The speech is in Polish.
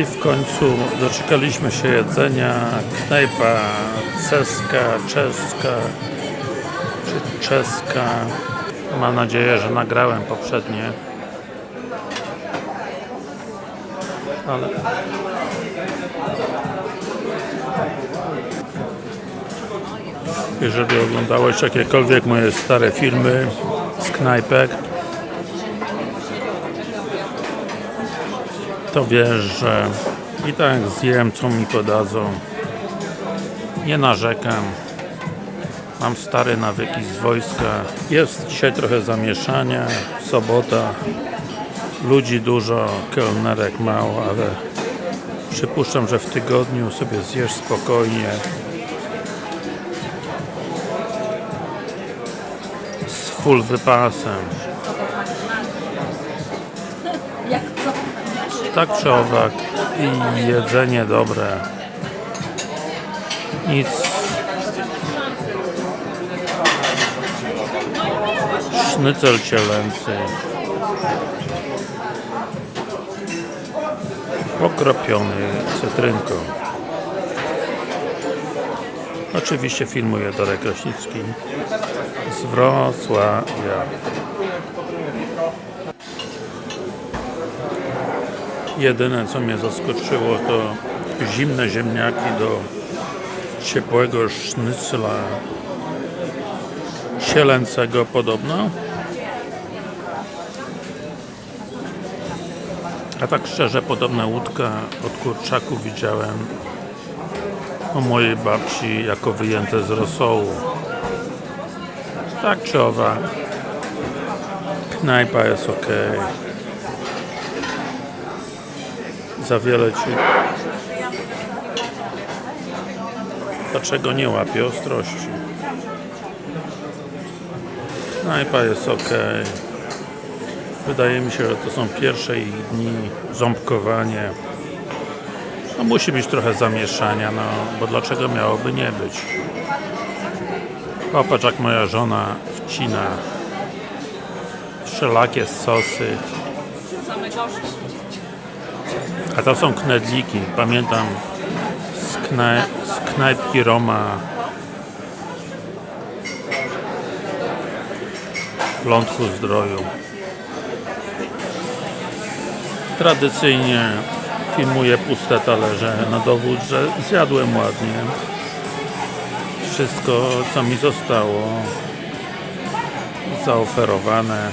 I w końcu doczekaliśmy się jedzenia. Knajpa ceska, czeska czy czeska. Mam nadzieję, że nagrałem poprzednie. Ale jeżeli oglądałeś jakiekolwiek moje stare filmy z knajpek to wiesz, że i tak zjem co mi podadzą. Nie narzekam. Mam stare nawyki z wojska. Jest dzisiaj trochę zamieszania sobota. Ludzi dużo, kelnerek mało, ale przypuszczam, że w tygodniu sobie zjesz spokojnie. Z full wypasem tak czy owak i jedzenie dobre. Nic. Sznycel cielęcy. Pokropiony cytrynką. Oczywiście filmuje Darek Kraśnicki z Wrocławia Jedyne co mnie zaskoczyło to zimne ziemniaki do ciepłego sznycla sielęcego podobno. A tak szczerze podobna łódka od kurczaku widziałem u mojej babci jako wyjęte z rosołu. Tak czy owak knajpa jest ok za wiele ci. Dlaczego nie łapie ostrości? Knajpa jest ok wydaje mi się, że to są pierwsze ich dni ząbkowanie no musi być trochę zamieszania no bo dlaczego miałoby nie być? Popatrz jak moja żona wcina wszelakie sosy. Same gorzkie. A to są knedliki, pamiętam z, knaj z knajpki Roma. W Lądku Zdroju. Tradycyjnie filmuję puste talerze na dowód, że zjadłem ładnie wszystko co mi zostało. Zaoferowane